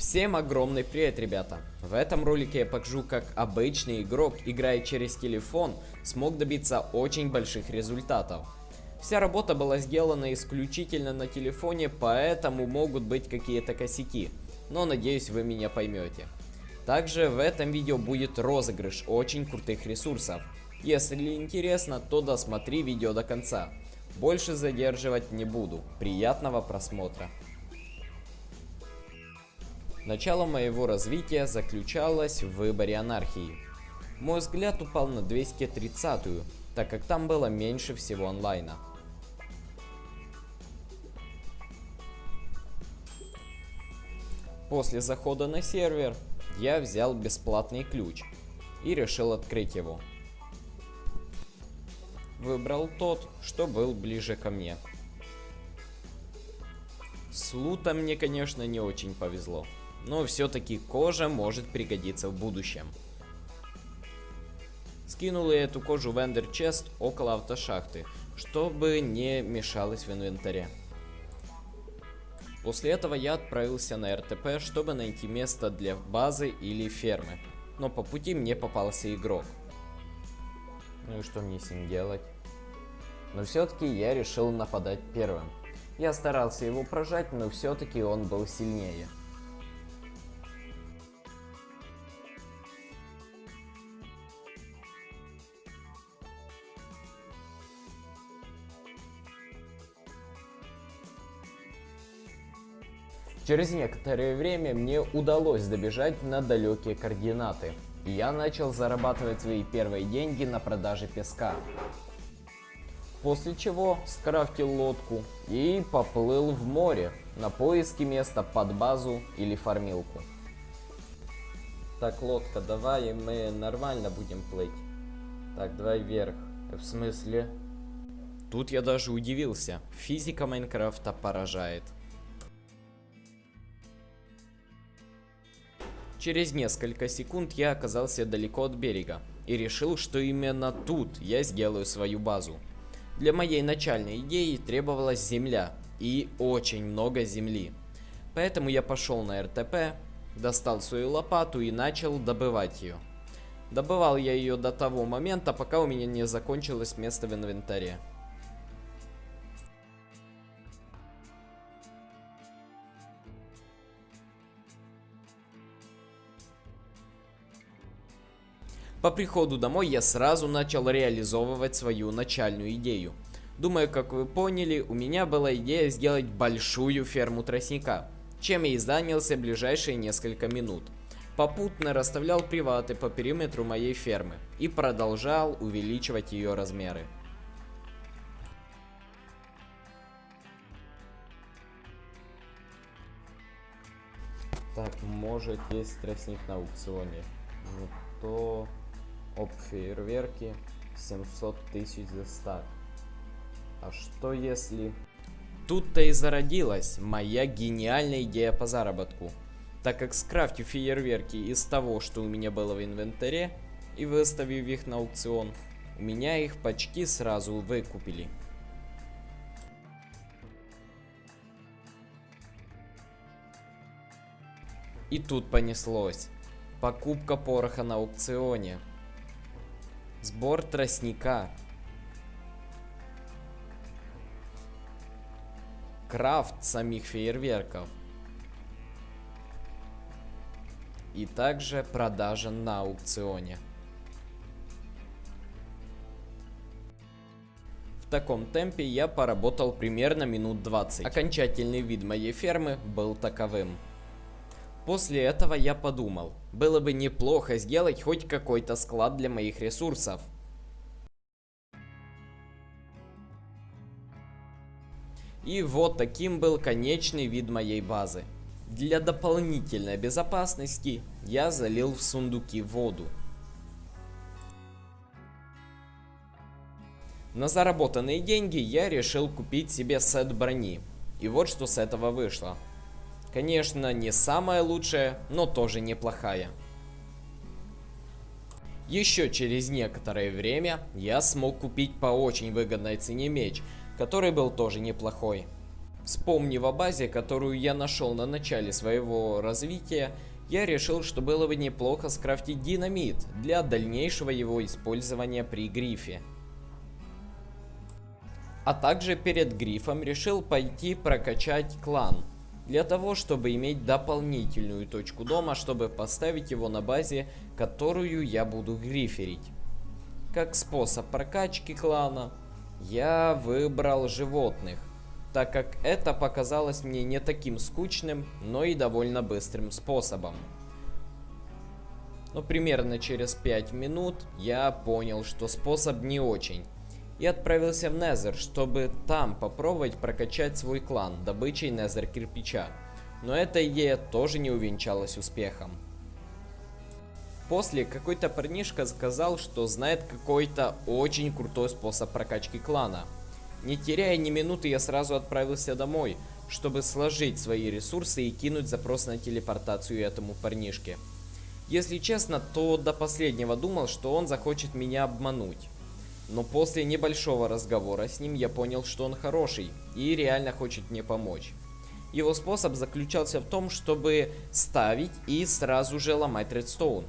Всем огромный привет, ребята! В этом ролике я покажу, как обычный игрок, играя через телефон, смог добиться очень больших результатов. Вся работа была сделана исключительно на телефоне, поэтому могут быть какие-то косяки, но надеюсь вы меня поймете. Также в этом видео будет розыгрыш очень крутых ресурсов. Если интересно, то досмотри видео до конца. Больше задерживать не буду. Приятного просмотра. Начало моего развития заключалось в выборе анархии. Мой взгляд упал на 230-ю, так как там было меньше всего онлайна. После захода на сервер я взял бесплатный ключ и решил открыть его. Выбрал тот, что был ближе ко мне. С лутом мне, конечно, не очень повезло но все-таки кожа может пригодиться в будущем. Скинул я эту кожу в Ender Chest около автошахты, чтобы не мешалось в инвентаре. После этого я отправился на РТП, чтобы найти место для базы или фермы. Но по пути мне попался игрок. Ну и что мне с ним делать? Но все-таки я решил нападать первым. Я старался его прожать, но все-таки он был сильнее. Через некоторое время мне удалось добежать на далекие координаты. Я начал зарабатывать свои первые деньги на продаже песка. После чего скрафтил лодку и поплыл в море на поиски места под базу или фармилку. Так, лодка, давай мы нормально будем плыть. Так, давай вверх. В смысле? Тут я даже удивился. Физика Майнкрафта поражает. Через несколько секунд я оказался далеко от берега и решил, что именно тут я сделаю свою базу. Для моей начальной идеи требовалась земля и очень много земли. Поэтому я пошел на РТП, достал свою лопату и начал добывать ее. Добывал я ее до того момента, пока у меня не закончилось место в инвентаре. По приходу домой я сразу начал реализовывать свою начальную идею. Думаю, как вы поняли, у меня была идея сделать большую ферму тростника, чем я и занялся ближайшие несколько минут. Попутно расставлял приваты по периметру моей фермы и продолжал увеличивать ее размеры. Так, может есть тростник на аукционе. Ну то об фейерверке 700 тысяч за стак. А что если... Тут-то и зародилась моя гениальная идея по заработку. Так как скрафтив фейерверки из того, что у меня было в инвентаре, и выставив их на аукцион, у меня их почти сразу выкупили. И тут понеслось. Покупка пороха на аукционе. Сбор тростника. Крафт самих фейерверков. И также продажа на аукционе. В таком темпе я поработал примерно минут 20. Окончательный вид моей фермы был таковым. После этого я подумал, было бы неплохо сделать хоть какой-то склад для моих ресурсов. И вот таким был конечный вид моей базы. Для дополнительной безопасности я залил в сундуки воду. На заработанные деньги я решил купить себе сет брони. И вот что с этого вышло. Конечно, не самая лучшая, но тоже неплохая. Еще через некоторое время я смог купить по очень выгодной цене меч, который был тоже неплохой. Вспомнив о базе, которую я нашел на начале своего развития, я решил, что было бы неплохо скрафтить динамит для дальнейшего его использования при грифе. А также перед грифом решил пойти прокачать клан. Для того, чтобы иметь дополнительную точку дома, чтобы поставить его на базе, которую я буду гриферить. Как способ прокачки клана, я выбрал животных, так как это показалось мне не таким скучным, но и довольно быстрым способом. Но примерно через 5 минут я понял, что способ не очень. И отправился в Незер, чтобы там попробовать прокачать свой клан добычей Незер кирпича. Но эта идея тоже не увенчалась успехом. После какой-то парнишка сказал, что знает какой-то очень крутой способ прокачки клана. Не теряя ни минуты, я сразу отправился домой, чтобы сложить свои ресурсы и кинуть запрос на телепортацию этому парнишке. Если честно, то до последнего думал, что он захочет меня обмануть. Но после небольшого разговора с ним я понял, что он хороший и реально хочет мне помочь. Его способ заключался в том, чтобы ставить и сразу же ломать редстоун.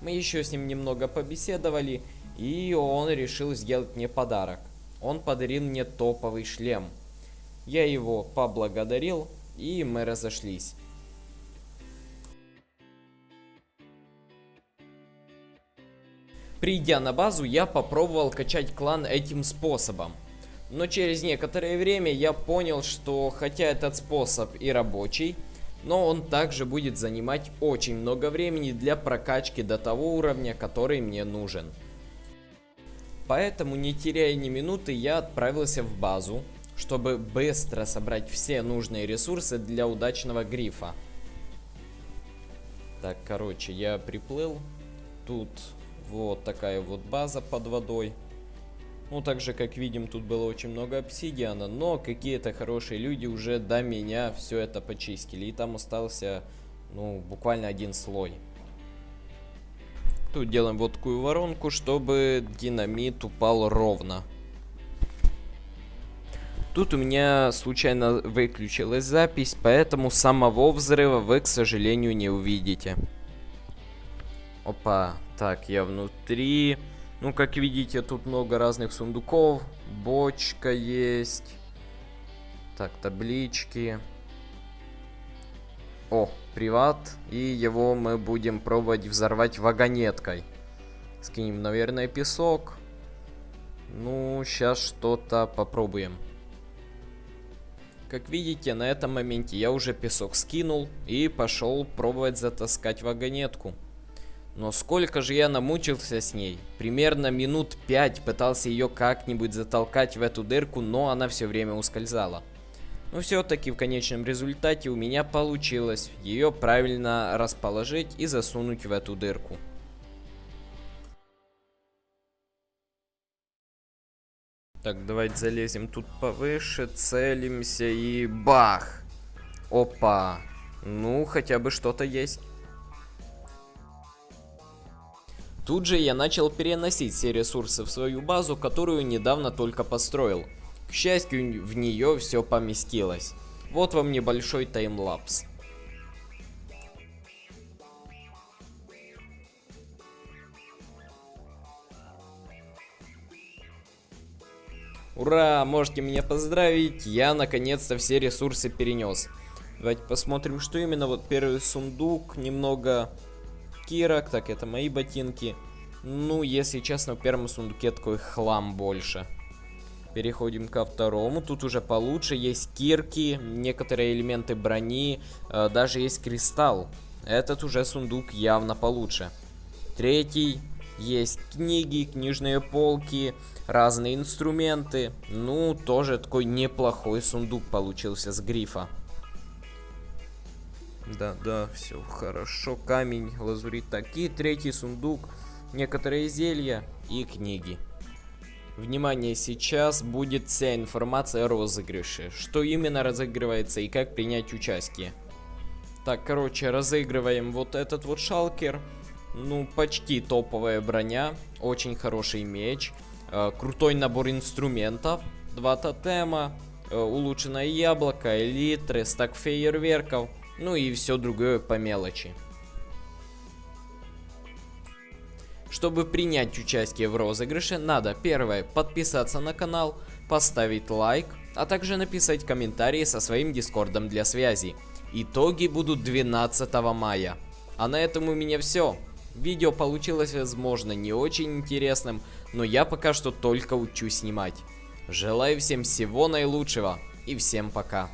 Мы еще с ним немного побеседовали, и он решил сделать мне подарок. Он подарил мне топовый шлем. Я его поблагодарил, и мы разошлись. Придя на базу, я попробовал качать клан этим способом. Но через некоторое время я понял, что хотя этот способ и рабочий, но он также будет занимать очень много времени для прокачки до того уровня, который мне нужен. Поэтому, не теряя ни минуты, я отправился в базу, чтобы быстро собрать все нужные ресурсы для удачного грифа. Так, короче, я приплыл. Тут вот такая вот база под водой. Ну, также, как видим, тут было очень много обсидиана, но какие-то хорошие люди уже до меня все это почистили. И там остался, ну, буквально один слой. Тут делаем вот такую воронку, чтобы динамит упал ровно. Тут у меня случайно выключилась запись, поэтому самого взрыва вы, к сожалению, не увидите. Опа, так, я внутри. Ну, как видите, тут много разных сундуков. Бочка есть. Так, таблички. О, приват. И его мы будем пробовать взорвать вагонеткой. Скинем, наверное, песок. Ну, сейчас что-то попробуем. Как видите, на этом моменте я уже песок скинул и пошел пробовать затаскать вагонетку. Но сколько же я намучился с ней. Примерно минут пять пытался ее как-нибудь затолкать в эту дырку, но она все время ускользала. Но все-таки в конечном результате у меня получилось ее правильно расположить и засунуть в эту дырку. Так, давайте залезем тут повыше, целимся и бах! Опа! Ну, хотя бы что-то есть. Тут же я начал переносить все ресурсы в свою базу, которую недавно только построил. К счастью, в нее все поместилось. Вот вам небольшой таймлапс. Ура, можете меня поздравить, я наконец-то все ресурсы перенес. Давайте посмотрим, что именно. Вот первый сундук, немного кирок, так это мои ботинки. Ну, если честно, в первом сундуке такой хлам больше. Переходим ко второму. Тут уже получше. Есть кирки, некоторые элементы брони, э, даже есть кристалл. Этот уже сундук явно получше. Третий. Есть книги, книжные полки, разные инструменты. Ну, тоже такой неплохой сундук получился с грифа. Да, да, все хорошо. Камень, лазурит такие. Третий сундук, некоторые зелья и книги. Внимание, сейчас будет вся информация о розыгрыше. Что именно разыгрывается и как принять участие. Так, короче, разыгрываем вот этот вот шалкер. Ну, почти топовая броня. Очень хороший меч. Э, крутой набор инструментов. Два тотема. э, улучшенное яблоко, элитры, стак фейерверков, ну и все другое по мелочи. Чтобы принять участие в розыгрыше, надо первое подписаться на канал, поставить лайк, а также написать комментарии со своим дискордом для связи. Итоги будут 12 мая. А на этом у меня все. Видео получилось, возможно, не очень интересным, но я пока что только учусь снимать. Желаю всем всего наилучшего и всем пока.